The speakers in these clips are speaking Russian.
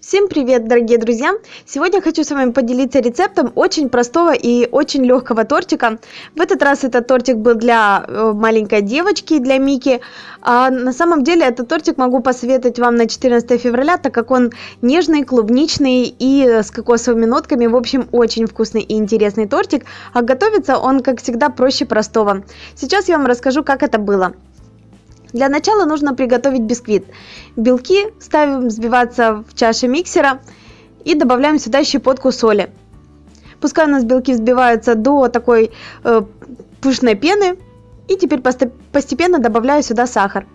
Всем привет, дорогие друзья! Сегодня хочу с вами поделиться рецептом очень простого и очень легкого тортика. В этот раз этот тортик был для э, маленькой девочки, для Мики. А на самом деле этот тортик могу посоветовать вам на 14 февраля, так как он нежный, клубничный и с кокосовыми нотками. В общем, очень вкусный и интересный тортик. А готовится он, как всегда, проще простого. Сейчас я вам расскажу, как это было. Для начала нужно приготовить бисквит. Белки ставим взбиваться в чаше миксера и добавляем сюда щепотку соли. Пускай у нас белки взбиваются до такой э, пышной пены. И теперь постепенно добавляю сюда сахар.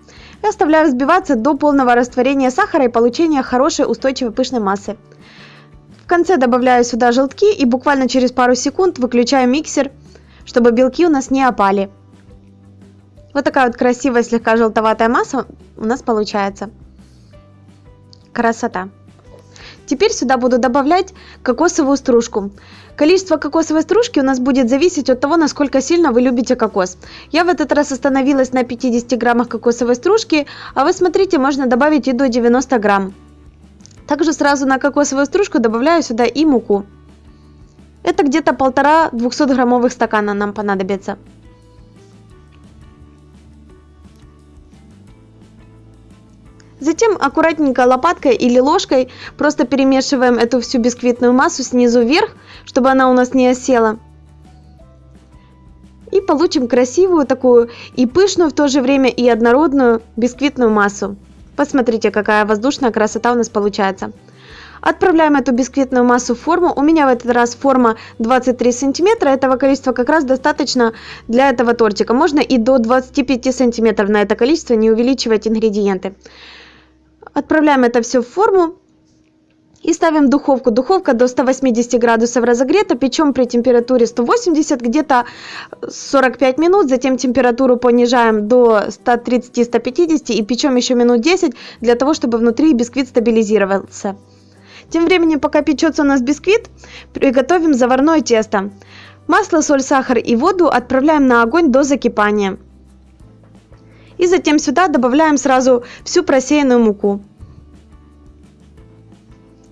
И оставляю взбиваться до полного растворения сахара и получения хорошей устойчивой пышной массы. В конце добавляю сюда желтки и буквально через пару секунд выключаю миксер, чтобы белки у нас не опали. Вот такая вот красивая, слегка желтоватая масса у нас получается. Красота. Теперь сюда буду добавлять кокосовую стружку. Количество кокосовой стружки у нас будет зависеть от того, насколько сильно вы любите кокос. Я в этот раз остановилась на 50 граммах кокосовой стружки, а вы смотрите, можно добавить и до 90 грамм. Также сразу на кокосовую стружку добавляю сюда и муку. Это где-то полтора 200 граммовых стакана нам понадобится. Затем аккуратненько лопаткой или ложкой просто перемешиваем эту всю бисквитную массу снизу вверх, чтобы она у нас не осела. И получим красивую такую и пышную в то же время и однородную бисквитную массу. Посмотрите, какая воздушная красота у нас получается. Отправляем эту бисквитную массу в форму. У меня в этот раз форма 23 сантиметра. Этого количества как раз достаточно для этого тортика. Можно и до 25 сантиметров на это количество, не увеличивать ингредиенты. Отправляем это все в форму и ставим в духовку. Духовка до 180 градусов разогрета, печем при температуре 180 где-то 45 минут, затем температуру понижаем до 130-150 и печем еще минут 10 для того, чтобы внутри бисквит стабилизировался. Тем временем, пока печется у нас бисквит, приготовим заварное тесто. Масло, соль, сахар и воду отправляем на огонь до закипания. И затем сюда добавляем сразу всю просеянную муку.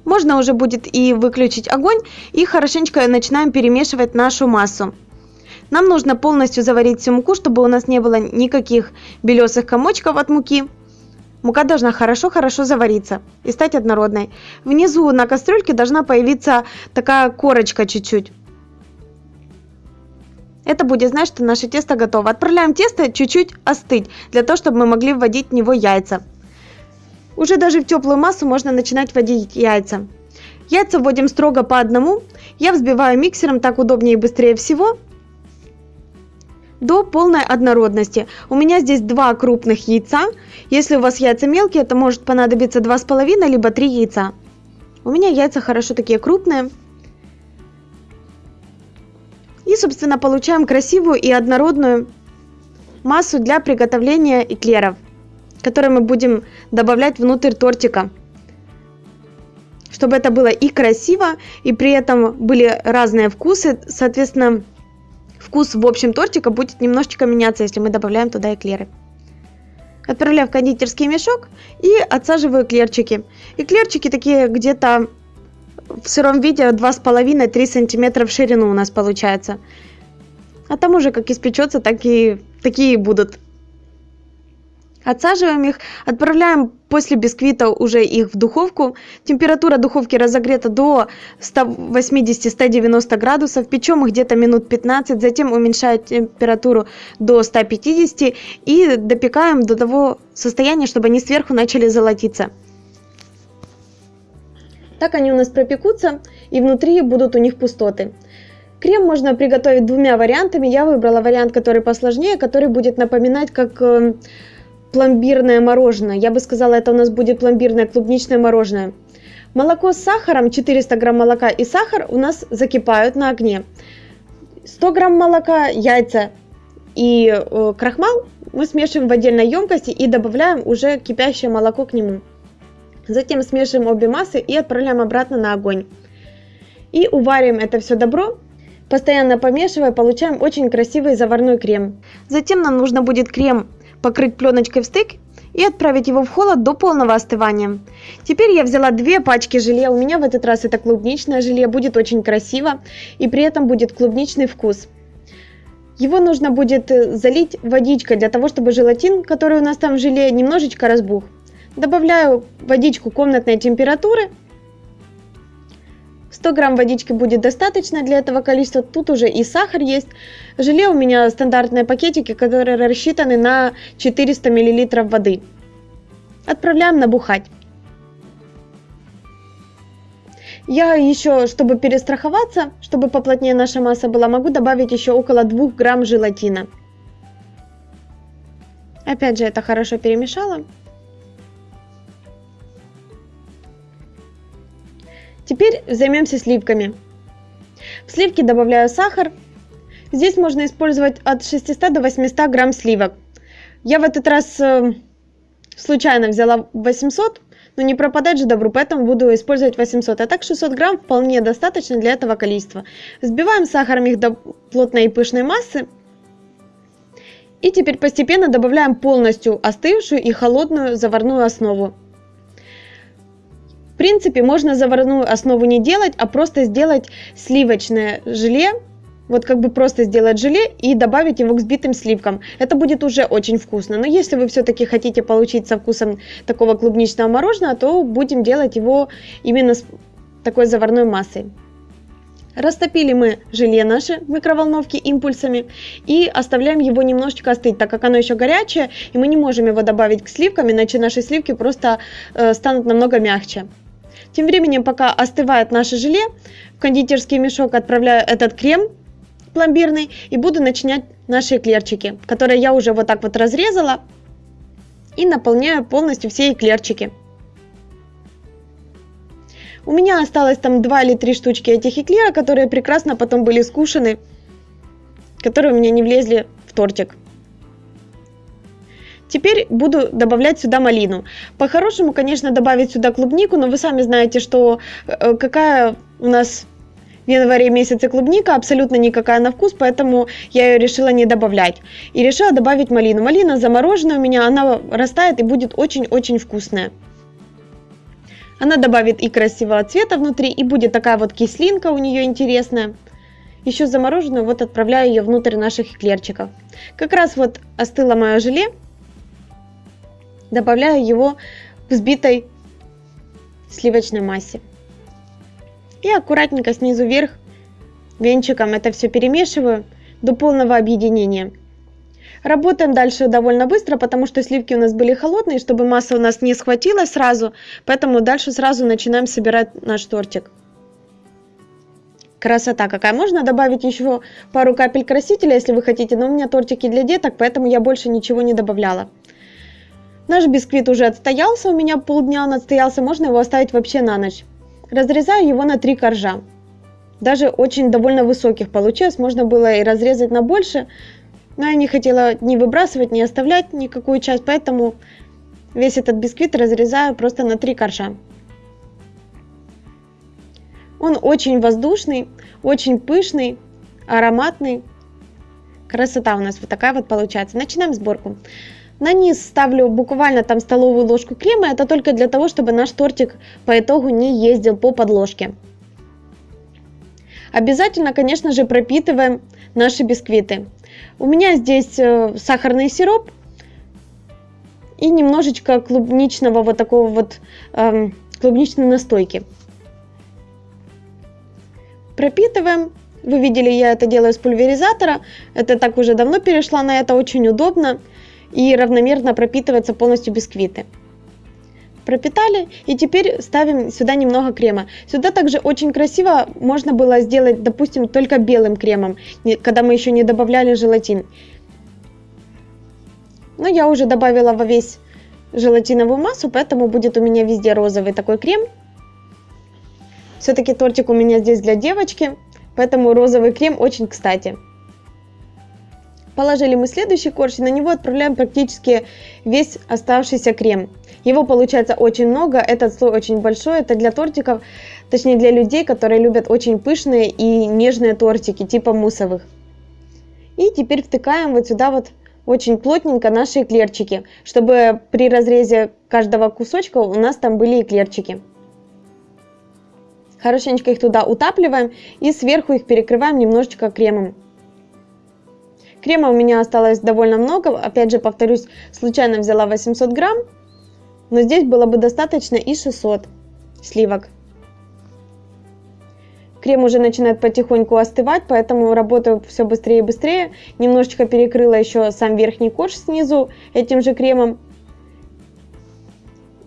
Можно уже будет и выключить огонь и хорошенечко начинаем перемешивать нашу массу. Нам нужно полностью заварить всю муку, чтобы у нас не было никаких белесых комочков от муки. Мука должна хорошо-хорошо завариться и стать однородной. Внизу на кастрюльке должна появиться такая корочка чуть-чуть. Это будет значит, что наше тесто готово. Отправляем тесто чуть-чуть остыть, для того, чтобы мы могли вводить в него яйца. Уже даже в теплую массу можно начинать вводить яйца. Яйца вводим строго по одному. Я взбиваю миксером, так удобнее и быстрее всего. До полной однородности. У меня здесь два крупных яйца. Если у вас яйца мелкие, то может понадобиться 2,5 либо 3 яйца. У меня яйца хорошо такие крупные. И, собственно, получаем красивую и однородную массу для приготовления эклеров, которые мы будем добавлять внутрь тортика. Чтобы это было и красиво, и при этом были разные вкусы, соответственно, вкус в общем тортика будет немножечко меняться, если мы добавляем туда эклеры. Отправляю в кондитерский мешок и отсаживаю эклерчики. Эклерчики такие где-то в сыром виде 2,5-3 сантиметра в ширину у нас получается. А там уже как испечется, так и такие будут. Отсаживаем их, отправляем после бисквита уже их в духовку. Температура духовки разогрета до 180-190 градусов. Печем их где-то минут 15, затем уменьшаем температуру до 150 и допекаем до того состояния, чтобы они сверху начали золотиться. Так они у нас пропекутся, и внутри будут у них пустоты. Крем можно приготовить двумя вариантами. Я выбрала вариант, который посложнее, который будет напоминать как э, пломбирное мороженое. Я бы сказала, это у нас будет пломбирное клубничное мороженое. Молоко с сахаром, 400 грамм молока и сахар у нас закипают на огне. 100 грамм молока, яйца и э, крахмал мы смешиваем в отдельной емкости и добавляем уже кипящее молоко к нему. Затем смешиваем обе массы и отправляем обратно на огонь. И уварим это все добро, постоянно помешивая, получаем очень красивый заварной крем. Затем нам нужно будет крем покрыть пленочкой в стык и отправить его в холод до полного остывания. Теперь я взяла две пачки желе, у меня в этот раз это клубничное желе, будет очень красиво и при этом будет клубничный вкус. Его нужно будет залить водичкой для того, чтобы желатин, который у нас там в желе, немножечко разбух. Добавляю водичку комнатной температуры. 100 грамм водички будет достаточно для этого количества. Тут уже и сахар есть. Желе у меня стандартные пакетики, которые рассчитаны на 400 мл воды. Отправляем набухать. Я еще, чтобы перестраховаться, чтобы поплотнее наша масса была, могу добавить еще около 2 грамм желатина. Опять же, это хорошо перемешала. Теперь займемся сливками. В сливки добавляю сахар. Здесь можно использовать от 600 до 800 грамм сливок. Я в этот раз э, случайно взяла 800, но не пропадать же добру, поэтому буду использовать 800. А так 600 грамм вполне достаточно для этого количества. Взбиваем сахаром их до плотной и пышной массы. И теперь постепенно добавляем полностью остывшую и холодную заварную основу. Принципе, можно заварную основу не делать, а просто сделать сливочное желе вот как бы просто сделать желе и добавить его к взбитым сливкам. Это будет уже очень вкусно. Но если вы все-таки хотите получить со вкусом такого клубничного мороженого, то будем делать его именно с такой заварной массой. Растопили мы желе наше в микроволновке импульсами и оставляем его немножечко остыть, так как оно еще горячее, и мы не можем его добавить к сливкам, иначе наши сливки просто э, станут намного мягче. Тем временем, пока остывает наше желе, в кондитерский мешок отправляю этот крем пломбирный и буду начинять наши эклерчики, которые я уже вот так вот разрезала и наполняю полностью все эклерчики. У меня осталось там 2 или 3 штучки этих эклера, которые прекрасно потом были скушены, которые у меня не влезли в тортик. Теперь буду добавлять сюда малину. По-хорошему, конечно, добавить сюда клубнику, но вы сами знаете, что э, какая у нас в январе месяце клубника абсолютно никакая на вкус, поэтому я ее решила не добавлять. И решила добавить малину. Малина замороженная у меня, она растает и будет очень-очень вкусная. Она добавит и красивого цвета внутри, и будет такая вот кислинка у нее интересная. Еще замороженную вот отправляю ее внутрь наших эклерчиков. Как раз вот остыло мое желе. Добавляю его в взбитой сливочной массе. И аккуратненько снизу вверх венчиком это все перемешиваю до полного объединения. Работаем дальше довольно быстро, потому что сливки у нас были холодные, чтобы масса у нас не схватилась сразу, поэтому дальше сразу начинаем собирать наш тортик. Красота какая! Можно добавить еще пару капель красителя, если вы хотите, но у меня тортики для деток, поэтому я больше ничего не добавляла. Наш бисквит уже отстоялся, у меня полдня он отстоялся, можно его оставить вообще на ночь. Разрезаю его на три коржа. Даже очень довольно высоких получилось, можно было и разрезать на больше, но я не хотела ни выбрасывать, ни оставлять никакую часть, поэтому весь этот бисквит разрезаю просто на три коржа. Он очень воздушный, очень пышный, ароматный. Красота у нас вот такая вот получается. Начинаем сборку. На низ ставлю буквально там столовую ложку крема. Это только для того, чтобы наш тортик по итогу не ездил по подложке. Обязательно, конечно же, пропитываем наши бисквиты. У меня здесь э, сахарный сироп и немножечко клубничного вот такого вот эм, клубничной настойки. Пропитываем. Вы видели, я это делаю с пульверизатора. Это так уже давно перешла на это, очень удобно и равномерно пропитываться полностью бисквиты. Пропитали и теперь ставим сюда немного крема. Сюда также очень красиво можно было сделать, допустим, только белым кремом, когда мы еще не добавляли желатин. Но я уже добавила во весь желатиновую массу, поэтому будет у меня везде розовый такой крем. Все-таки тортик у меня здесь для девочки, поэтому розовый крем очень кстати. Положили мы следующий корж и на него отправляем практически весь оставшийся крем. Его получается очень много, этот слой очень большой, это для тортиков, точнее для людей, которые любят очень пышные и нежные тортики, типа муссовых. И теперь втыкаем вот сюда вот очень плотненько наши эклерчики, чтобы при разрезе каждого кусочка у нас там были эклерчики. Хорошенечко их туда утапливаем и сверху их перекрываем немножечко кремом. Крема у меня осталось довольно много, опять же повторюсь, случайно взяла 800 грамм, но здесь было бы достаточно и 600 сливок. Крем уже начинает потихоньку остывать, поэтому работаю все быстрее и быстрее. Немножечко перекрыла еще сам верхний корж снизу этим же кремом.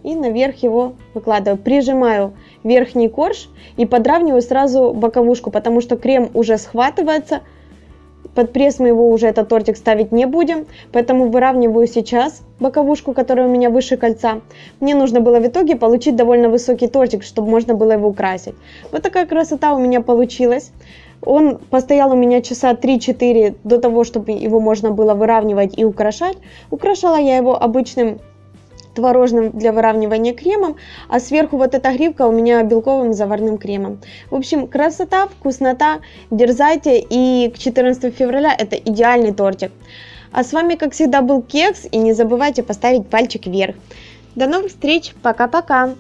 И наверх его выкладываю. Прижимаю верхний корж и подравниваю сразу боковушку, потому что крем уже схватывается, под пресс мы его уже этот тортик ставить не будем, поэтому выравниваю сейчас боковушку, которая у меня выше кольца. Мне нужно было в итоге получить довольно высокий тортик, чтобы можно было его украсить. Вот такая красота у меня получилась. Он постоял у меня часа 3-4 до того, чтобы его можно было выравнивать и украшать. Украшала я его обычным творожным для выравнивания кремом, а сверху вот эта гривка у меня белковым заварным кремом. В общем, красота, вкуснота, дерзайте, и к 14 февраля это идеальный тортик. А с вами, как всегда, был Кекс, и не забывайте поставить пальчик вверх. До новых встреч, пока-пока!